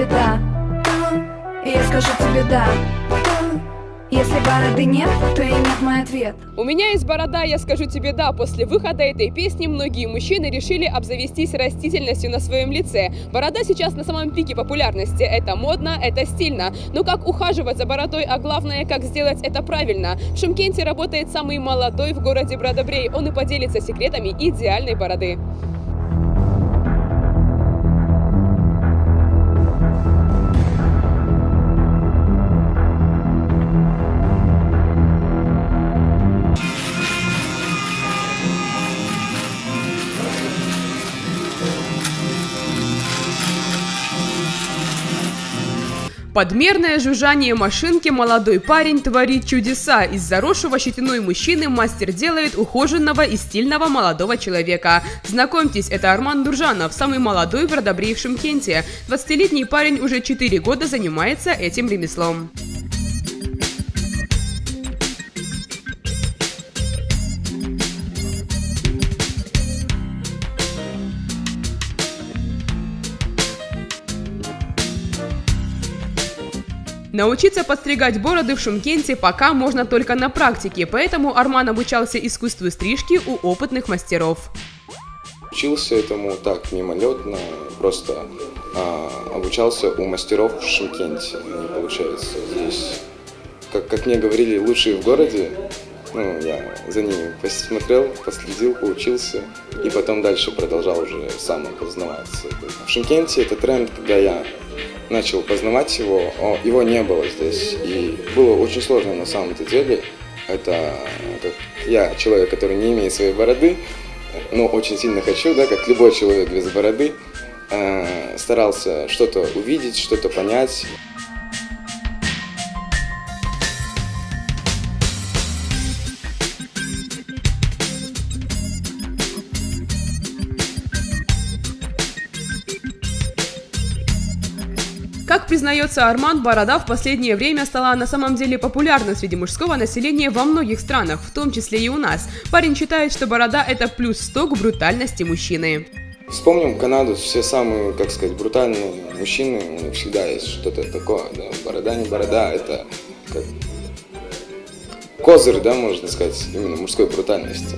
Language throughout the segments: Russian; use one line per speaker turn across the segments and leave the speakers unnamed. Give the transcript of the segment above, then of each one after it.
тебе да И я скажу тебе да если бороды нет, то и нет мой ответ.
У меня есть борода, я скажу тебе да. После выхода этой песни многие мужчины решили обзавестись растительностью на своем лице. Борода сейчас на самом пике популярности. Это модно, это стильно. Но как ухаживать за бородой, а главное, как сделать это правильно? В Шымкенте работает самый молодой в городе Бродобрей. Он и поделится секретами идеальной бороды. Подмерное жужжание машинки молодой парень творит чудеса. Из заросшего щетиной мужчины мастер делает ухоженного и стильного молодого человека. Знакомьтесь, это Арман Дуржанов, самый молодой в Родобре в Шымкенте. 20-летний парень уже 4 года занимается этим ремеслом. Научиться подстригать бороды в Шумкенте пока можно только на практике, поэтому Арман обучался искусству стрижки у опытных мастеров.
Учился этому так, мимолетно, просто а, обучался у мастеров в Шимкенте, получается. Здесь, как, как мне говорили, лучшие в городе, ну, я за ними посмотрел, последил, поучился, и потом дальше продолжал уже сам познаваться. В Шимкенте это тренд, когда я начал познавать его, его не было здесь. И было очень сложно на самом-то деле. Это как я, человек, который не имеет своей бороды, но очень сильно хочу, да, как любой человек без бороды, э, старался что-то увидеть, что-то понять.
Как признается Арман, борода в последнее время стала на самом деле популярна среди мужского населения во многих странах, в том числе и у нас. Парень считает, что борода – это плюс 100 к брутальности мужчины.
Вспомним Канаду, все самые, как сказать, брутальные мужчины, у них всегда есть что-то такое, да, борода не борода, это как козырь, да, можно сказать, именно мужской брутальности.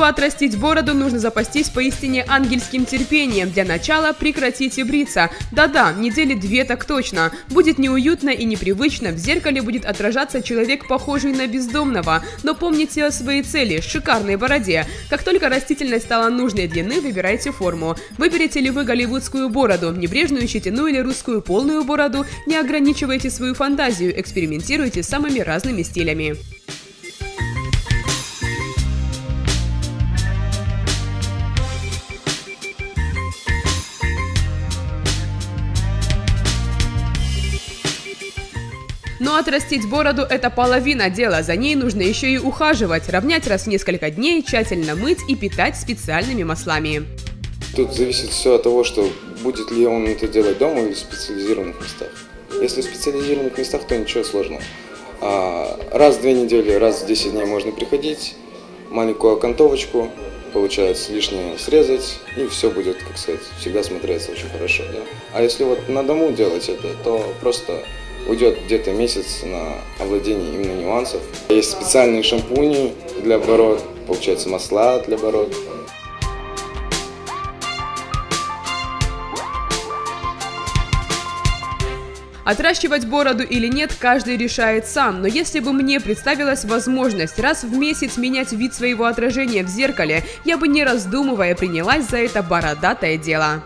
Чтобы отрастить бороду, нужно запастись поистине ангельским терпением. Для начала прекратите бриться. Да-да, недели две так точно. Будет неуютно и непривычно, в зеркале будет отражаться человек, похожий на бездомного. Но помните о своей цели – шикарной бороде. Как только растительность стала нужной длины, выбирайте форму. Выберете ли вы голливудскую бороду, небрежную щетину или русскую полную бороду, не ограничивайте свою фантазию, экспериментируйте с самыми разными стилями. Но отрастить бороду – это половина дела, за ней нужно еще и ухаживать, равнять раз в несколько дней, тщательно мыть и питать специальными маслами.
Тут зависит все от того, что будет ли он это делать дома или в специализированных местах. Если в специализированных местах, то ничего сложного. А, раз в две недели, раз в 10 дней можно приходить, маленькую окантовочку, получается лишнее срезать, и все будет, как сказать, всегда смотреться очень хорошо. Да? А если вот на дому делать это, то просто уйдет где-то месяц на овладение именно нюансов. Есть специальные шампуни для бород, получается масла для бород.
Отращивать бороду или нет, каждый решает сам, но если бы мне представилась возможность раз в месяц менять вид своего отражения в зеркале, я бы не раздумывая принялась за это бородатое дело.